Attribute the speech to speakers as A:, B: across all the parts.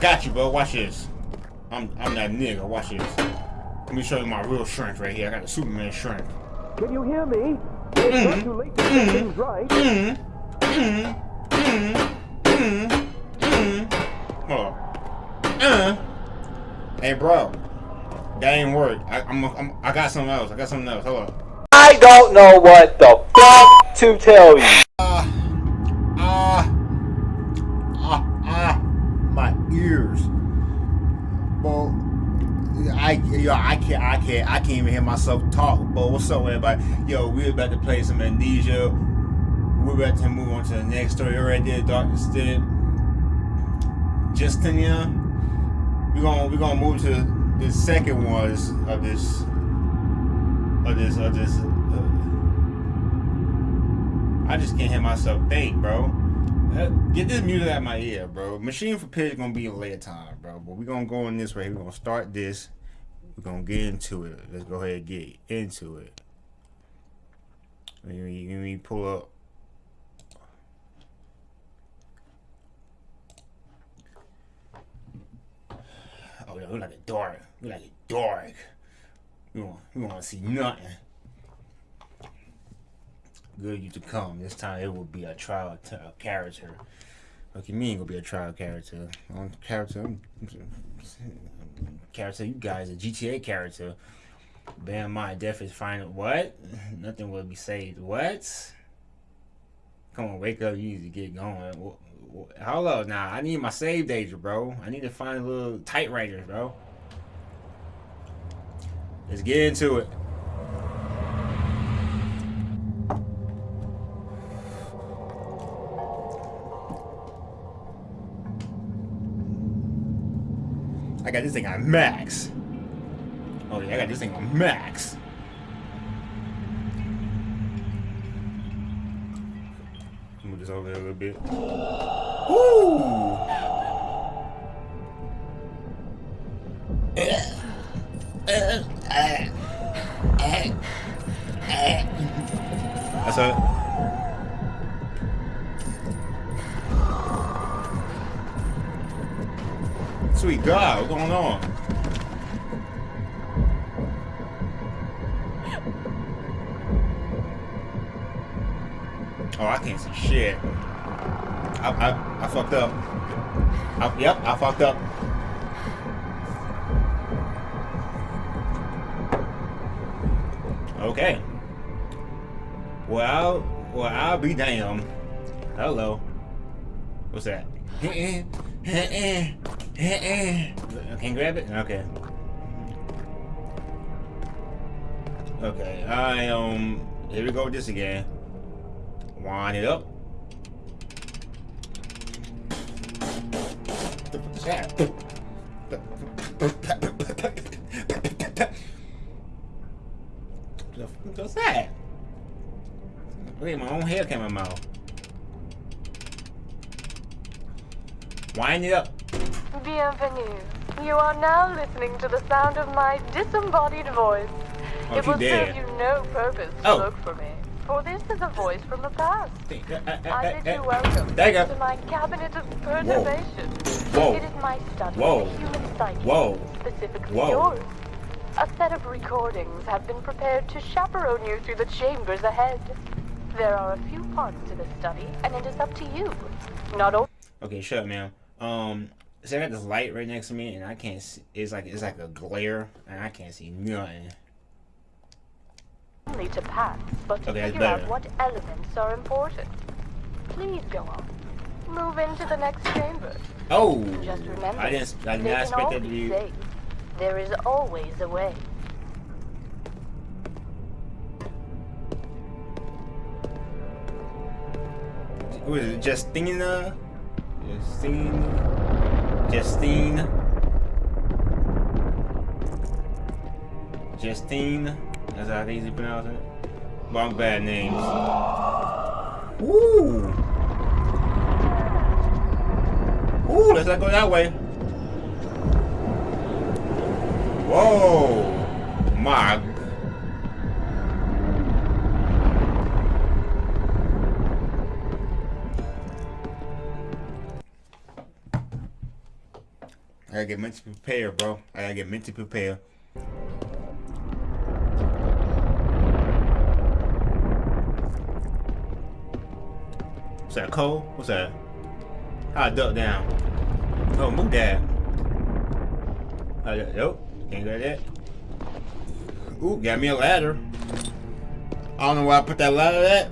A: Got you, bro. Watch this. I'm I'm that nigga. Watch this. Let me show you my real strength right here. I got the Superman strength.
B: Can you hear me? It's not mm-hmm. too late to get mm-hmm. things right. Mm-hmm.
A: Hold on. Uh. Hey, bro. That ain't work. I, I'm, I'm I got something else. I got something else. Hold on.
B: I don't know what the fuck to tell you.
A: Ah, ah, ah, ah, my ears. Bro, I yo, I can't, I can't, I can't even hear myself talk. But what's up, everybody? Yo, we're about to play some amnesia. We're about to move on to the next story. Already did Darkness did. Justinian. We're gonna we're gonna move to the second was of this of this of this. Uh, I just can't hear myself think, bro. Uh, Get this music out of my ear, bro. Machine for Pigs gonna be a later time, bro. But we're gonna go in this way. We're gonna start this. We're gonna get into it. Let's go ahead and get into it. Let me, let me pull up. Oh, yeah, look like a dark. Look like a dark. You want, you want to see nothing. Good you to come. This time it will be a trial character. Okay, me ain't gonna be a trial character. On character, I'm- character. You guys a GTA character. In mind, death is final. What? Nothing will be saved. What? Come on, wake up. You need to get going. Up now. I need my save data, bro. I need to find a little tight writers, bro. Let's get into it. I got this thing on max. Oh yeah, I got this thing on max. Move this over there a little bit. Ooh. Oh, I can't see shit. I, I, I fucked up. I, yep, I fucked up. Okay. Well, I'll, well, I'll be damned. Hello. What's that? can't grab it? Okay. Okay, I, um, here we go with this again. Wind it up. The fuck is that? The fuck was that? Wait, my own hair came in my mouth. Wind it up.
C: Bienvenue. You are now listening to the sound of my disembodied voice.
A: Oh,
C: it will
A: dead.
C: serve you no purpose to
A: Oh.
C: look for me, for this is a voice from the past. I bid you welcome to my cabinet of perturbation.
A: Whoa.
C: It is my study
A: Whoa.
C: of the human psyche,
A: Whoa.
C: specifically
A: Whoa.
C: yours. A set of recordings have been prepared to chaperone you through the chambers ahead. There are a few parts to this study, and it is up to you. Not only
A: Okay, shut up, man. Um, so I got this light right next to me, and I can't. See, it's like it's like a glare, and I can't see nothing.
C: Only to pass, but to figure out what elements are important. Please go on. Move into the next chamber.
A: Oh,
C: Just remember,
A: I didn't. I did
C: they
A: not
C: can
A: expect that to
C: be
A: be.
C: safe. There is always a way.
A: Who is it? Justina. Justine. Justine. Justine. That's how they easily pronounce it. Wrong bad names. Ooh. Ooh, let's not go that way. Whoa. My. I gotta get mentally prepared, bro. I gotta get mentally prepared. What's that, Cole? What's that? How I duck down? Oh, move that. Uh, nope, can't go that. Ooh, got me a ladder. I don't know why I put that ladder at,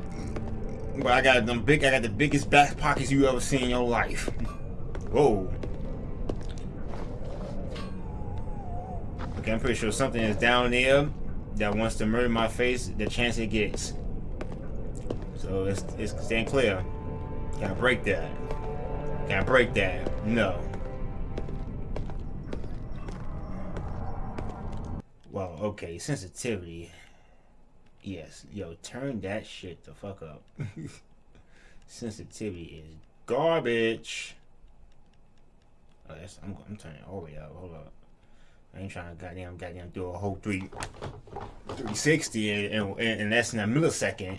A: but I got them big. I got the biggest back pockets you ever seen in your life. Whoa. Okay, I'm pretty sure something is down there that wants to murder my face. The chance it gets. So it's it's staying clear. Can I break that? Can I break that? No. Well, okay, sensitivity. Yes, yo, turn that shit the fuck up. sensitivity is garbage. Oh, that's, I'm, I'm turning all the way up. Hold up. I ain't trying to goddamn goddamn do a whole three 360 and, and, and that's in a millisecond.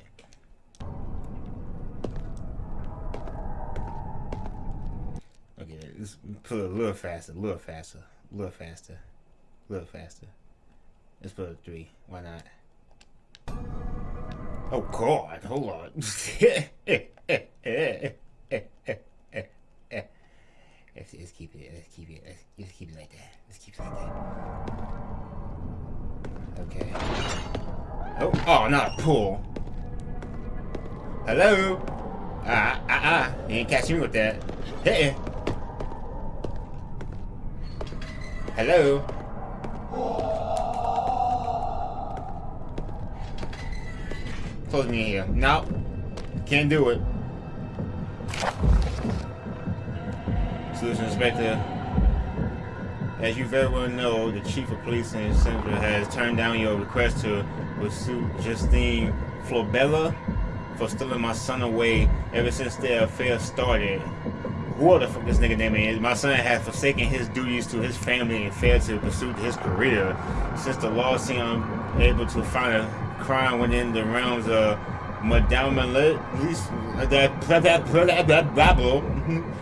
A: Let's put it a little faster, a little faster, a little faster, a little faster. Let's put a three. Why not? Oh God! Hold on. let's, let's keep it. Let's keep it. Let's, let's keep it like that. Let's keep it like that. Okay. Oh, oh, not a pull. Hello. Ah, ah, ah. You ain't catching me with that. Hey. Hello. Close me in here. No. Can't do it. Solution Inspector. As you very well know, the Chief of Police in Central has turned down your request to pursue Justine Florbelle for stealing my son away ever since their affair started. Who the fuck this nigga name is? My son has forsaken his duties to his family and failed to pursue his career. Since the law seemed unable to find a crime within the realms of Madame uh, that Babel,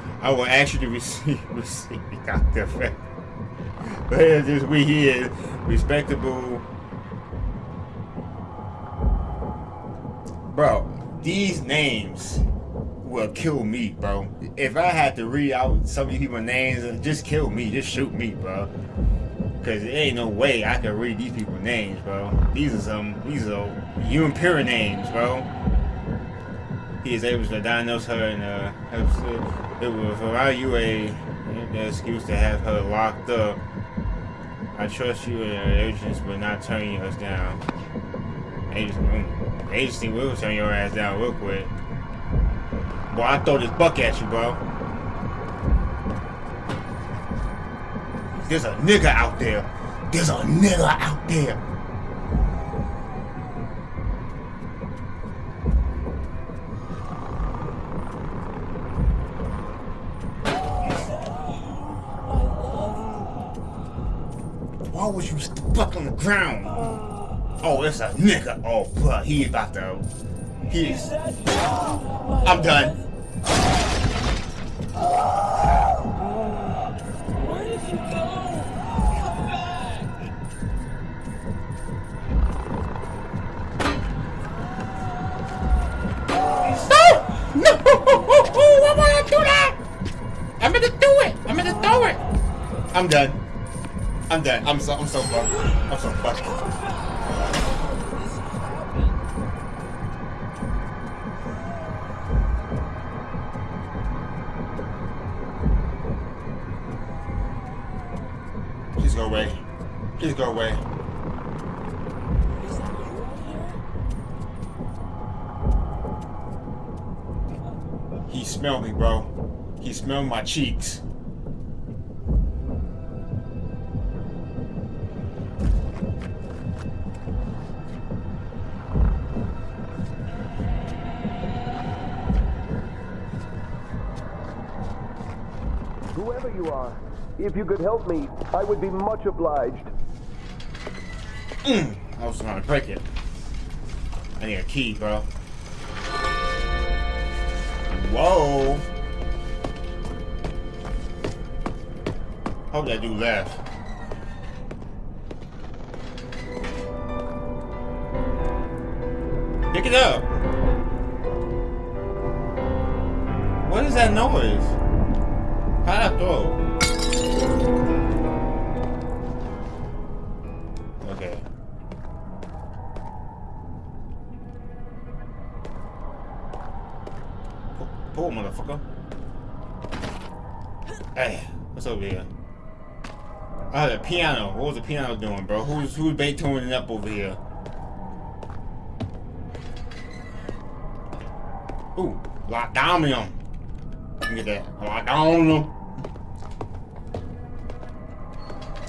A: I will ask you to receive receive Dr. But this we here, respectable. Bro, these names will kill me, bro. If I had to read out some of these people's names, just kill me, just shoot me, bro. Cause there ain't no way I can read these people's names, bro. These are some, these are human pure names, bro. He is able to diagnose her and uh, it will provide you a excuse to have her locked up. I trust you and your agents will not turn us down. Agency, agency will turn your ass down real quick. Boy, I throw this buck at you, bro. There's a nigga out there. There's a nigga out there. Why was you stuck on the ground? Oh, it's a nigga. Oh, fuck. He about to. He's. I'm done. I'm done. I'm done. I'm so I'm so fucked. I'm so fucked. Smelled my cheeks.
B: Whoever you are, if you could help me, I would be much obliged.
A: Mm, I was trying to break it. I need a key, bro. Whoa. How did I do last? Pick it up. What is that noise? How I throw? The piano. What was the piano doing, bro? Who's who's Beethoven up over here? Ooh, lock down on him. Get that. On him.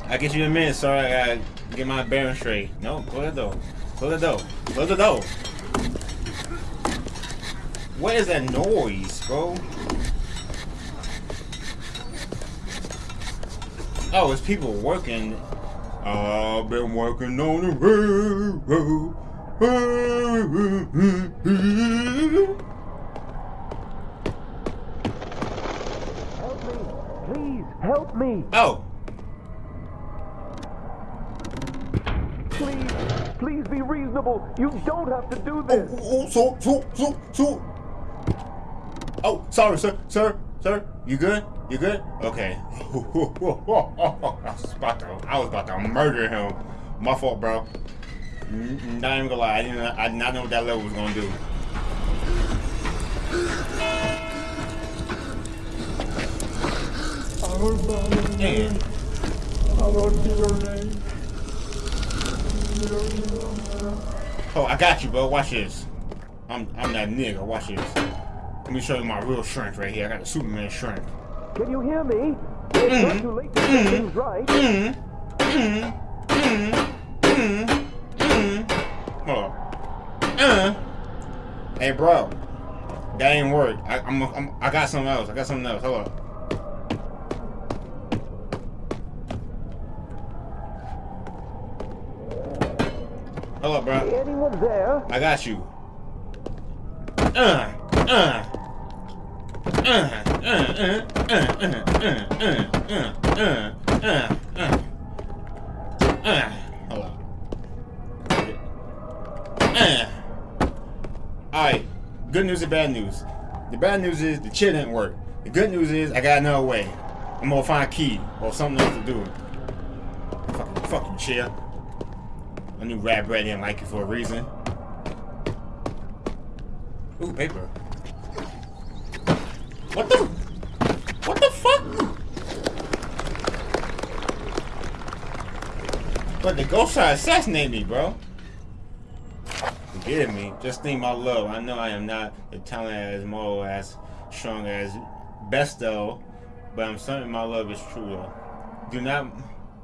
A: I get you a minute, sir. I gotta get my bearings straight. No, close the door. Close the door. Close the door. What is that noise, bro? Oh, it's people working. I've been working on the railroad.
B: Help me! Please, help me!
A: Oh,
B: Please, please be reasonable. You don't have to do
A: oh,
B: this.
A: oh, oh so, so, so, so. Oh, sorry, sir, sir, sir. You good? You good? Okay. I was about to, I was about to murder him. My fault, bro. Not even gonna lie, I didn't, I did not know what that level was gonna do. Oh, I got you, bro. Watch this. I'm, I'm that nigga. Watch this. Let me show you my real strength right here. I got the Superman strength.
B: Can you hear me? It's not too late to get things right.
A: Hold on. Uh. Hey, bro. That ain't work. I, I'm, I'm, I got something else. I got something else. Hold up, bro.
B: Anyone there?
A: I got you. Uh, uh. Uh, Alright, good news and bad news. The bad news is the chair didn't work. The good news is I got another way. I'm gonna find a key or something else to do it. Fucking fucking chair. I knew Rat Brad didn't like it for a reason. Ooh, paper. What the? But the ghost tried to assassinate me, bro. Forgive me. Just think my love. I know I am not the talent as moral as strong as Besto, but I'm certain my love is true though. Do not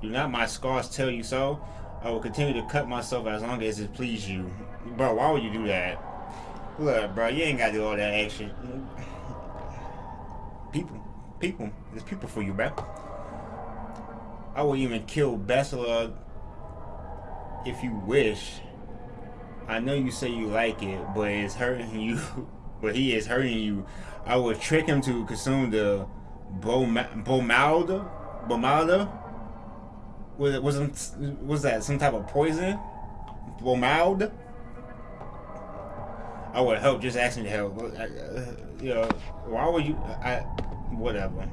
A: do not my scars tell you so? I will continue to cut myself as long as it please you. Bro, why would you do that? Look, bro, you ain't gotta do all that action. People, people, there's people for you, bro. I will even kill Bessela if you wish. I know you say you like it, but it's hurting you. but he is hurting you. I will trick him to consume the Bomalda. Bomalda. Was it wasn't was that some type of poison? Bomald. I would help. Just asking to help. Uh, you know, why would you? I whatever.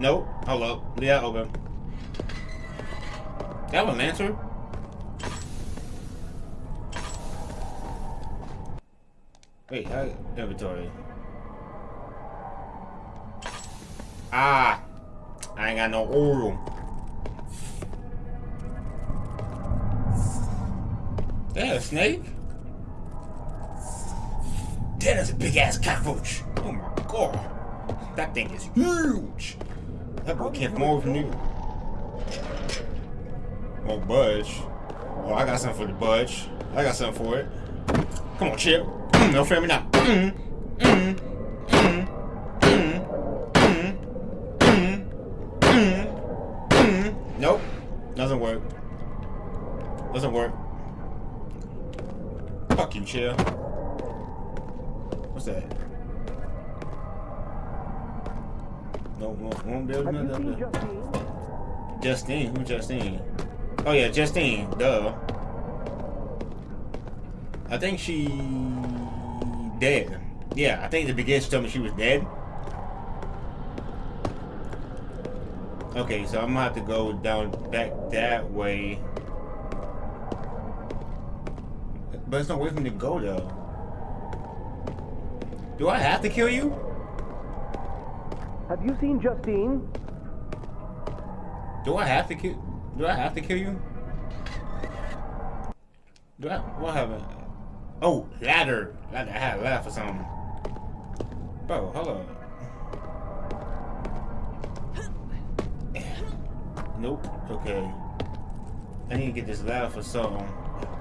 A: Nope. Up. Yeah, open. That was an answer. Wait, how inventory? Ah, I ain't got no oil. That a snake? That is a big ass cockroach. Oh my god. That thing is huge. Can't come from you. Oh, budge. Oh, I got something for the budge. I got something for it. Come on, Chip. Mm, no me now. Mm, mm. Nope. Doesn't work. Doesn't work. Fuck you, chill. Won't, won't be able to
B: Have you
A: do
B: seen
A: that.
B: Justine?
A: Justine, who Justine? Oh yeah, Justine. Duh. I think she dead. Yeah, I think the beginning she told me she was dead. Okay, so I'm gonna have to go down back that way. But it's no way for me to go though. Do I have to kill you?
B: Have you seen Justine?
A: Do I have to kill? Do I have to kill you? Do I? What happened? Oh, ladder. Ladder. I had a ladder for something. Bro, hold on. Nope. Okay. I need to get this ladder for something.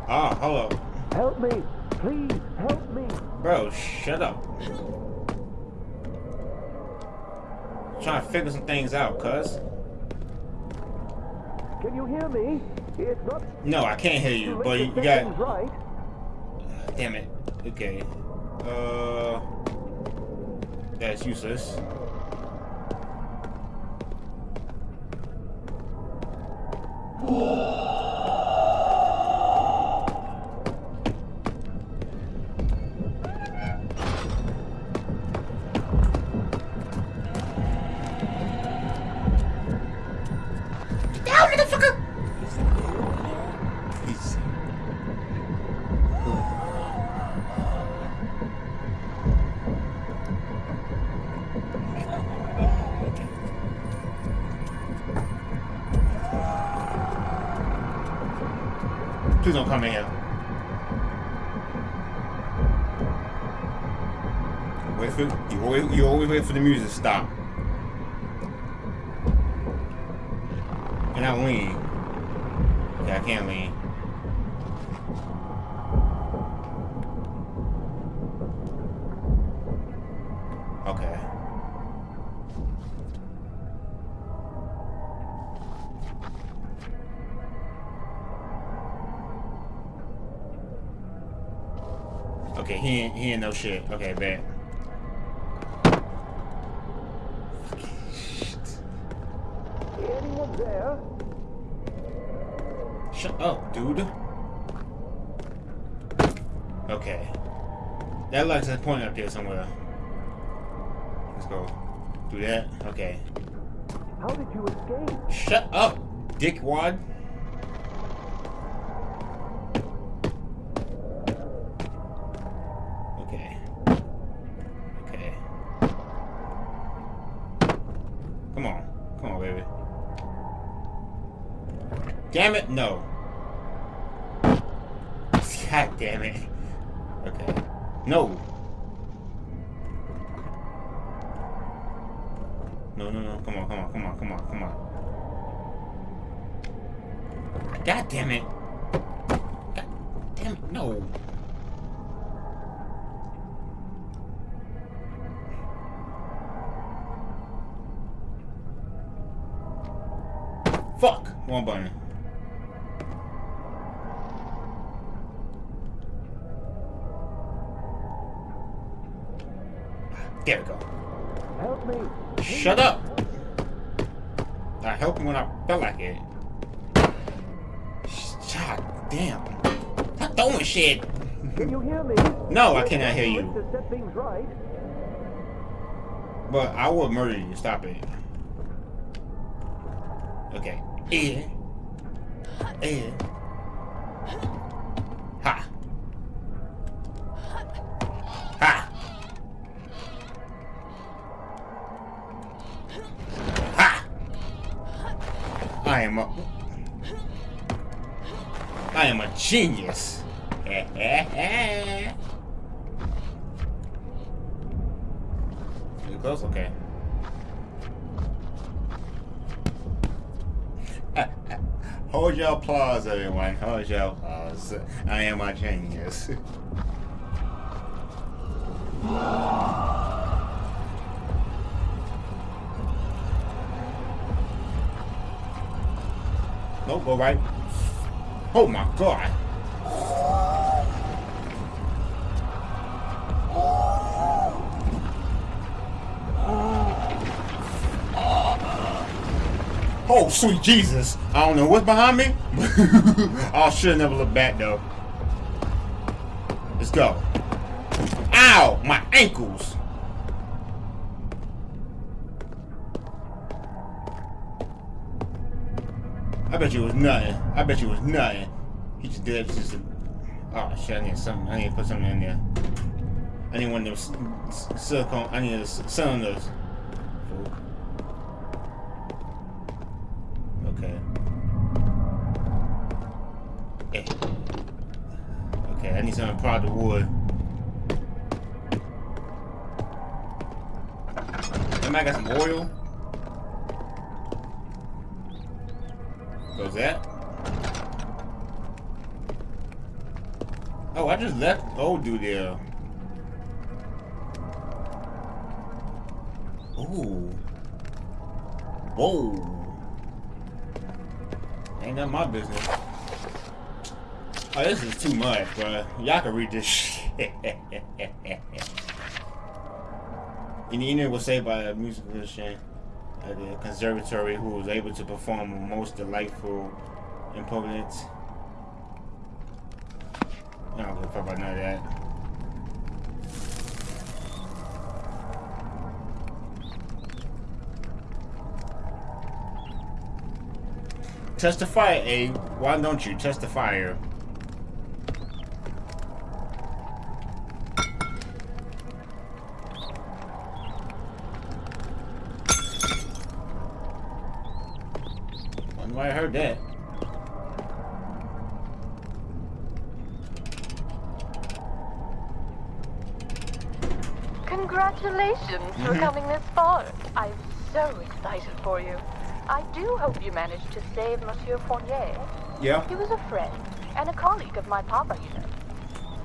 A: Ah, hold up.
B: Help me! Please, help me!
A: Bro, shut up. Trying to figure some things out, cuz.
B: Can you hear me? It's not
A: No, I can't hear you,
B: too
A: but
B: late
A: you got.
B: things right.
A: Damn it. Okay. Uh. That's useless. Down, Please don't come in here. Wait for you always you always wait for the music to stop. And I lean. Okay, I can't lean. No shit. Okay, bet.
B: Anyone there?
A: Shut up, dude. Okay. That lights a point up there somewhere. Let's go. Do that. Okay.
B: How did you escape?
A: Shut up, dickwad. Damn it, no. God damn it. Okay. No. No, no, no. Come on, come on, come on, come on, come on. God damn it.
B: Can you hear me?
A: No, I cannot hear you.
B: To set things right.
A: But I will murder you. Stop it. Okay. Eh. Eh. Ha. Ha. Ha. I am a. I am a genius. You close? Okay. Hold your applause, everyone. Hold your applause. I am a genius. Nope, go right. Oh my god. Oh, sweet Jesus. I don't know what's behind me. I should never look back, though. Let's go. Ow! My ankles! I bet you was nothing. I bet you was nothing. He just did just a... Oh shit, I need something. I need to put something in there. I need one of those silicone. I need cylinders. Okay. Need some wood. I got some oil. Goes that? Oh, I just left old dude there. Ooh. Whoa. Ain't that my business. Oh, this is too much, bro. Y'all can read this shit. Inina was saved by a musician at the conservatory who was able to perform most delightful imponent. I don't give a fuck about none of that. Testify, A. Why don't you testify? I heard that.
C: Congratulations for mm-hmm. coming this far. I'm so excited for you. I do hope you managed to save Monsieur Fournier.
A: Yeah.
C: He was a friend and a colleague of my papa, you know.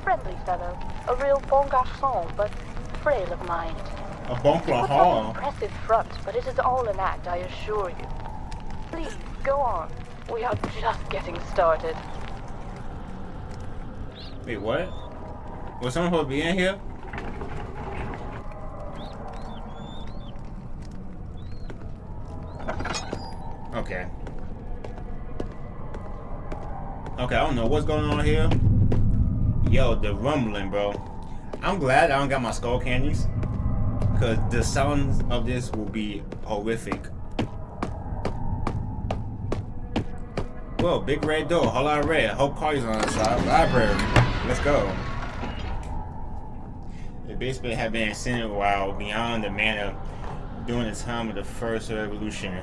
C: Friendly fellow, a real bon garçon, but frail of mind.
A: A bon garçon.
C: impressive front, but it is all an act, I assure you. Please, Go on. We are just getting started.
A: Wait, what? Was someone supposed to be in here? Okay. Okay, I don't know what's going on here. Yo, the rumbling, bro. I'm glad I don't got my skull candies. Because the sounds of this will be horrific. Well, big red door, whole lot of red. Hope party's on the side. Library. Let's go. The basement had been extended while beyond the manor during the time of the first revolution.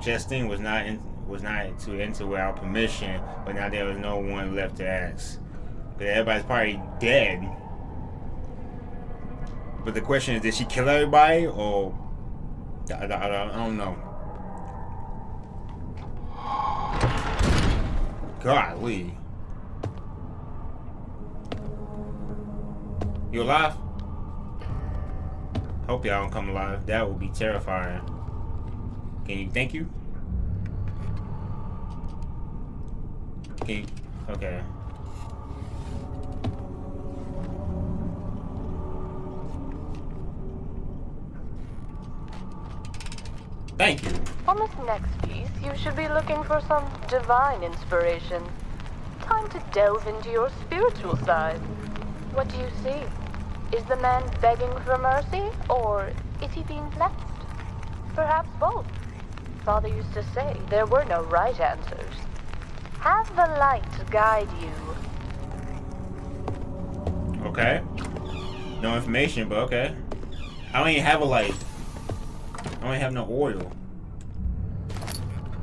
A: Justine was not in, was not to enter without permission, but now there was no one left to ask. But everybody's probably dead. But the question is, did she kill everybody, or I, I, I don't know. Golly. You alive? Hope y'all don't come alive. That would be terrifying. Can you thank you? Can you okay. Thank you.
C: On this next piece, you should be looking for some divine inspiration. Time to delve into your spiritual side. What do you see? Is the man begging for mercy, or is he being blessed? Perhaps both. Father used to say there were no right answers. Have the light guide you.
A: Okay. No information, but okay. I don't even have a light. I don't have no oil.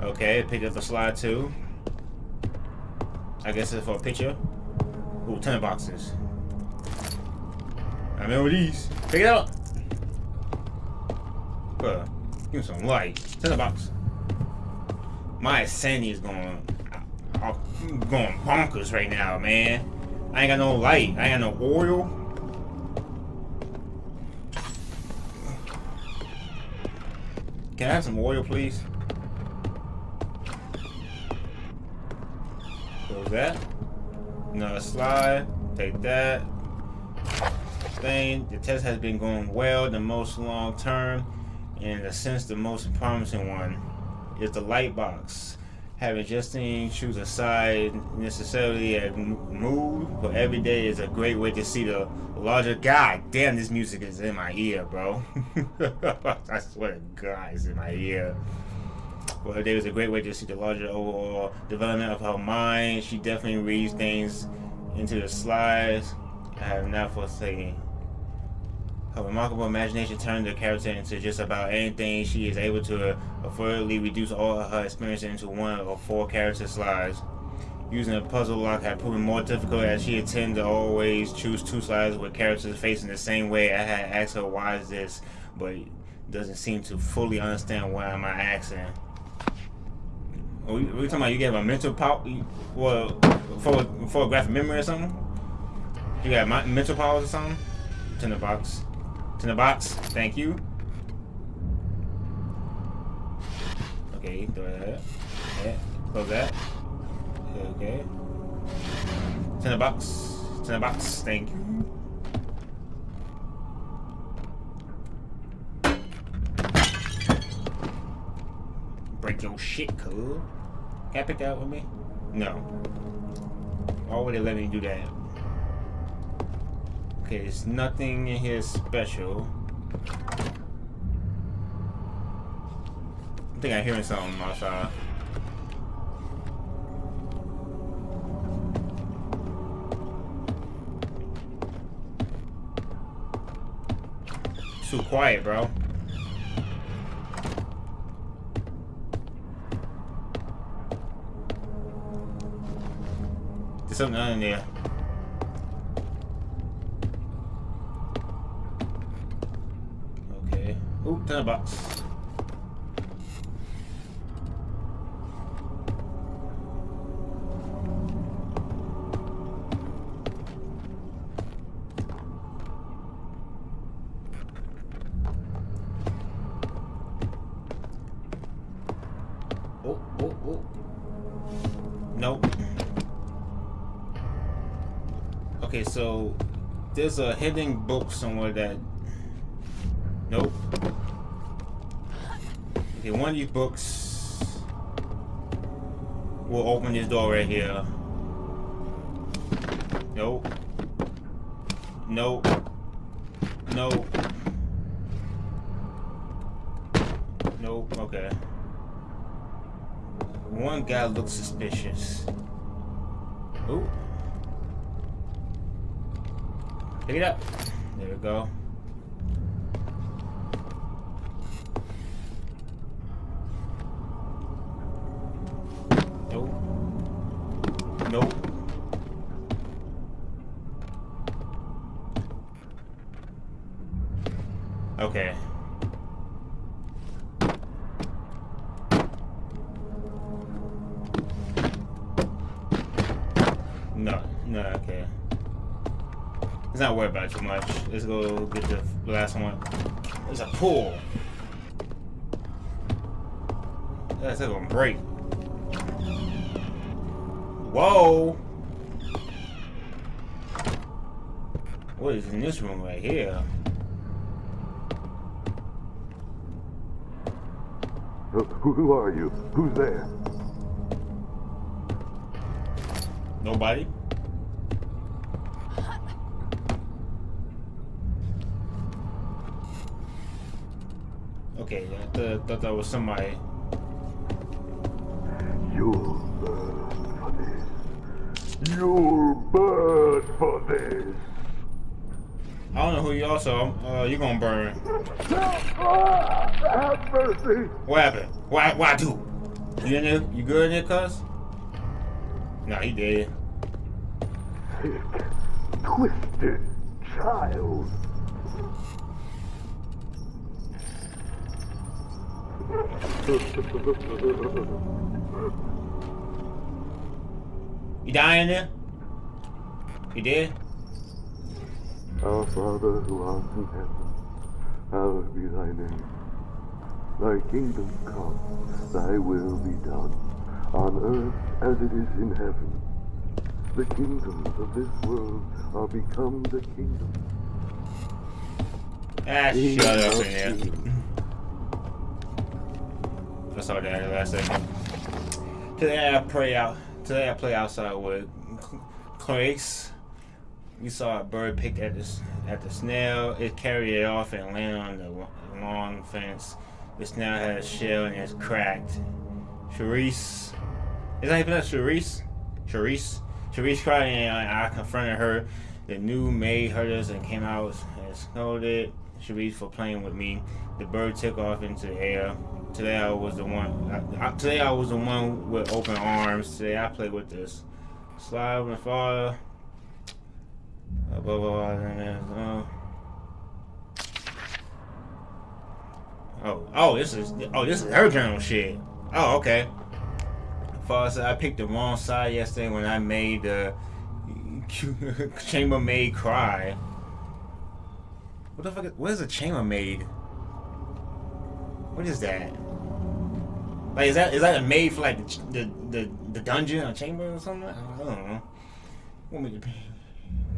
A: Okay, pick up the slide too. I guess it's for a picture. Ooh, 10 boxes. I remember these. Pick it up. Bruh, give me some light. 10 box. My sanity is going, I'm going bonkers right now, man. I ain't got no light. I ain't got no oil. Can I have some oil, please? Close that. Another slide. Take that. Stain. The test has been going well, the most long term, and in a sense, the most promising one. is the light box. Having Justine choose a side necessarily a mood, but every day is a great way to see the larger. God damn, this music is in my ear, bro. I swear to God, it's in my ear. Well, day was a great way to see the larger overall development of her mind. She definitely reads things into the slides. I have not foreseen. Her remarkable imagination turned the character into just about anything. She is able to affordably reduce all of her experience into one or four character slides. Using a puzzle lock had proven more difficult as she tended to always choose two slides with characters facing the same way. I had asked her why is this, but doesn't seem to fully understand why am I asking. Are we, are we talking about you gave a mental power, well, for photographic memory or something? You got mental powers or something? Turn Turn the box. Thank you. Okay, throw that. Yeah, close that. Okay. It's in the box. It's in the box. Thank you. Break your shit, cool. Can I pick that with me? No. Why would they let me do that? Okay, there's nothing in here special. I think I'm hearing something outside. Too quiet, bro. There's something in there. Ooh, ten bucks. Nope. Okay, so there's a hidden book somewhere that Nope. One of these books will open this door right here. Nope. Nope. Nope. Nope. Okay. One guy looks suspicious. Ooh. Pick it up. There we go. Okay. No, no, okay. Let's not worry about it too much. Let's go get the last one. There's a pool. That's gonna break. Whoa! What is in this room right here?
B: Who are you? Who's there?
A: Nobody. Okay, I th thought that was somebody. Don't know who you also. Uh, gonna burn.
B: Have mercy.
A: What happened? Why? Why do? You in there? You good in there, cuz? Nah, he dead.
B: Sick, twisted child.
A: you dying there? You dead?
B: Our Father who art in heaven, hallowed be thy name. Thy kingdom come, thy will be done, on earth as it is in heaven. The kingdoms of this world are become the kingdom.
A: Ah, shut up in. I saw that last second. Today I play out. Today I play outside with Clarice. We saw a bird pick at the at the snail. It carried it off and landed on the long fence. The snail had a shell and it's cracked. Charisse, is that even a Charisse? Charisse, Charisse cried and I, confronted her. The new maid heard us and came out and scolded Charisse for playing with me. The bird took off into the air. Today I was the one. I, I, today I was the one with open arms. Today I played with this. Slide and fall. Above oh. Oh, oh, this is oh, this is her journal shit. Oh, okay. Said I picked the wrong side yesterday when I made the chambermaid cry. What the fuck? Is, what is a chambermaid? What is that? Like, is that is that a maid for like the the the, the dungeon or chamber or something? I don't know.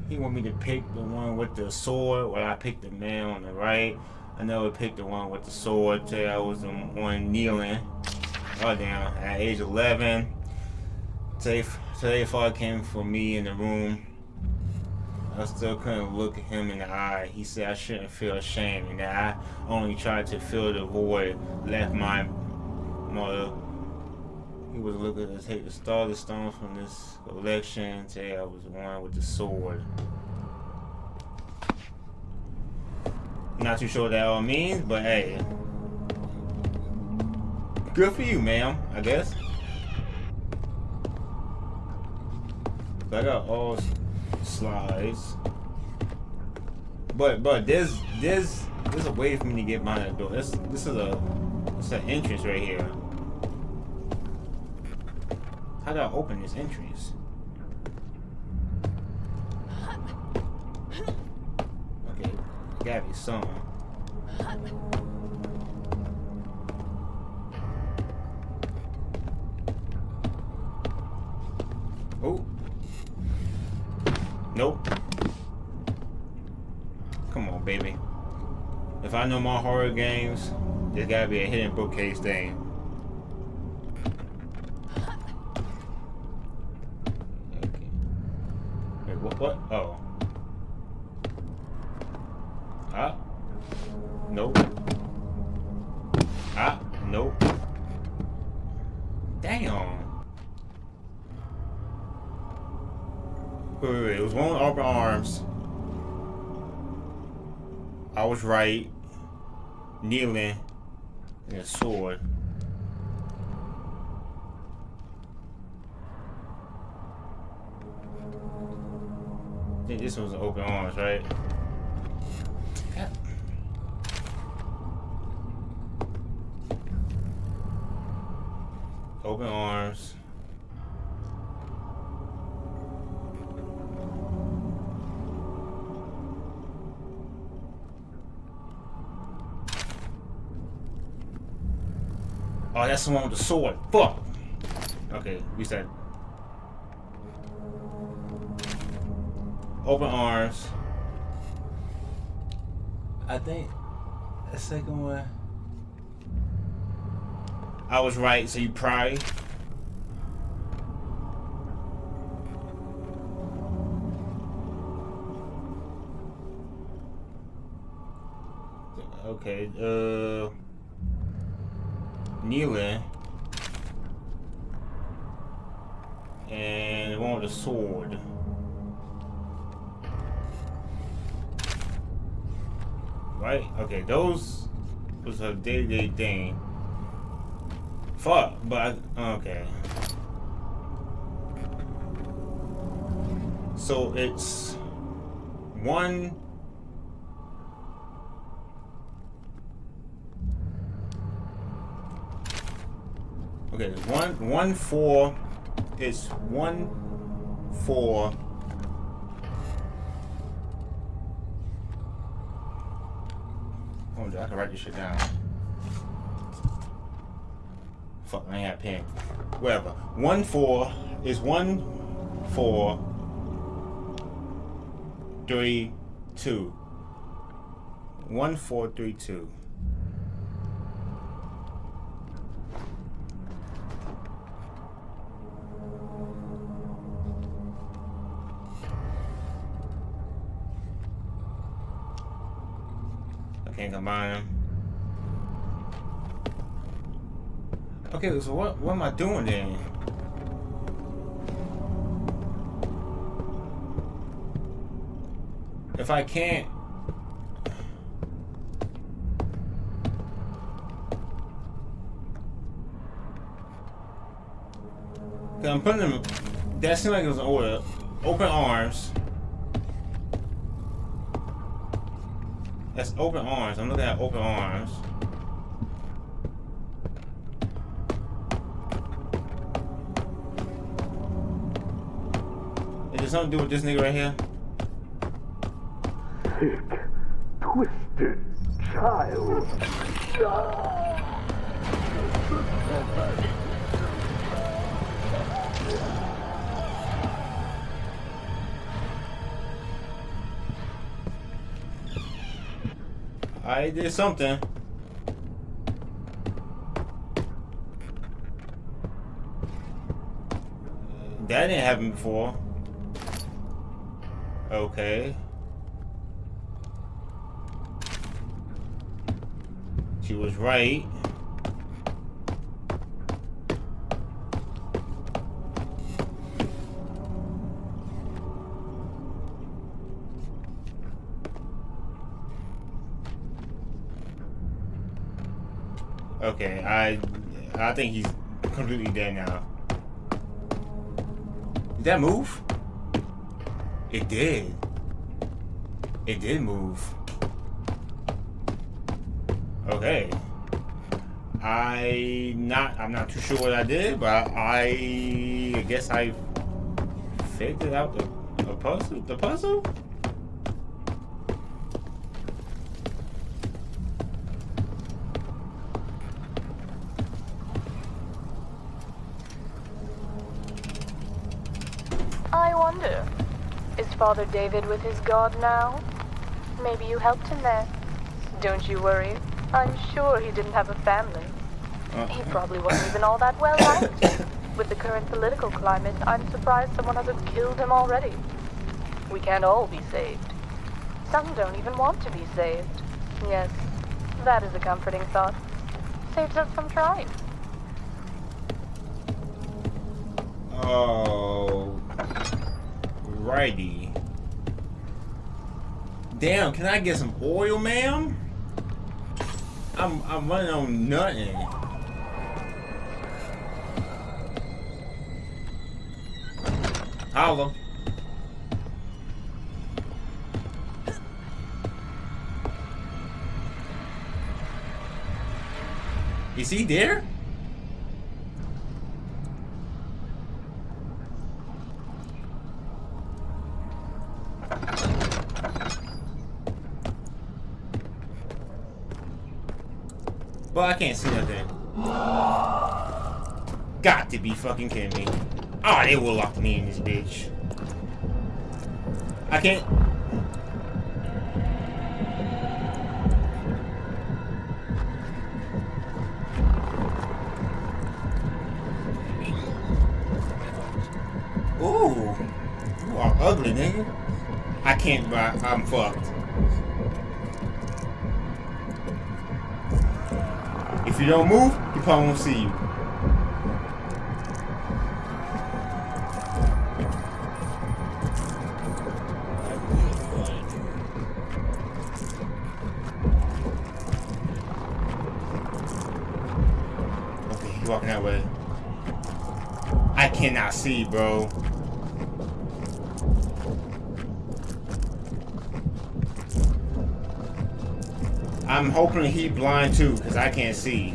A: He want me to pick the one with the sword, while I picked the man on the right. I never picked the one with the sword. Till I was the one kneeling. Oh damn! At age 11, today today father came for me in the room. I still couldn't look him in the eye. He said I shouldn't feel ashamed and that I only tried to fill the void left my mother. He was looking to take the star the stones from this collection. Today I was one with the sword. Not too sure what that all means, but hey. Good for you, ma'am, I guess. I got all slides. But but there's there's there's a way for me to get behind door. This this is a it's an entrance right here. How do I open this entrance? Okay, gotta be some. Oh. Nope. Come on, baby. If I know my horror games, there's gotta be a hidden bookcase thing. Kneeling. And a sword. I think this was open arms, right? Open arms. That's the one with the sword. Fuck. Okay, we said. Open arms. I think the second one. I was right, so you probably. Okay, uh kneeling. And one with a sword. Right? Okay, those was a day-to-day -day thing. Fuck, but okay. So it's one Okay, one one four is one four. four Oh, I can write this shit down. Fuck, I ain't a pen. Whatever. One four is one four three two. One four three two. So what what am I doing then? If I can't Cause I'm putting them that seemed like it was an order. Open arms. That's open arms. I'm looking at open arms. There something to do with this nigga right here?
B: Sick, twisted child.
A: I did something. That didn't happen before. Okay. She was right. Okay, I I think he's completely dead now. Did that move? It did. It did move. Okay. I not I'm not too sure what I did, but I, I guess I figured out the, the puzzle. The puzzle?
C: Father David with his god now? Maybe you helped him there. Don't you worry. I'm sure he didn't have a family. He uh-huh. probably wasn't even all that well liked. With the current political climate, I'm surprised someone hasn't killed him already. We can't all be saved. Some don't even want to be saved. Yes, that is a comforting thought. Saves us from trying.
A: Oh, righty. Damn, can I get some oil, ma'am? I'm I'm running on nothing. Holla. Is he there? I can't see nothing. Got to be fucking kidding me. Oh, they will lock me in this bitch. I can't. Ooh. You are ugly, nigga. I can't, I'm fucked. If you don't move, he probably won't see you. Okay, walking that way. I cannot see, bro. Hoping he blind too, because I can't see.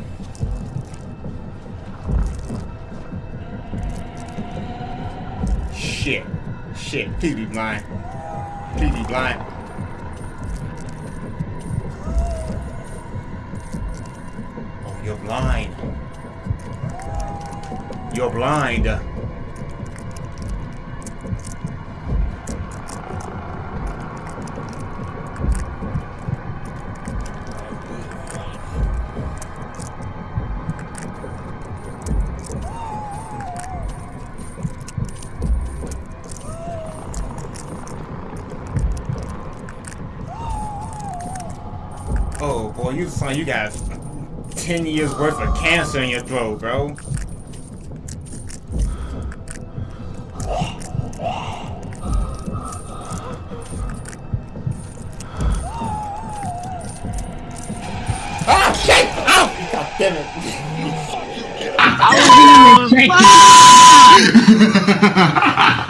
A: Shit. Shit. Please be blind. Please be blind. Oh, you're blind. You're blind. Boy, you got ten years worth of cancer in your throat, bro. Ah shit! Ow! God damn it!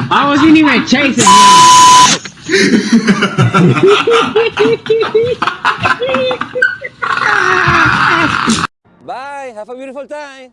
D: I wasn't even chasing him.
E: Bye. Have a beautiful time.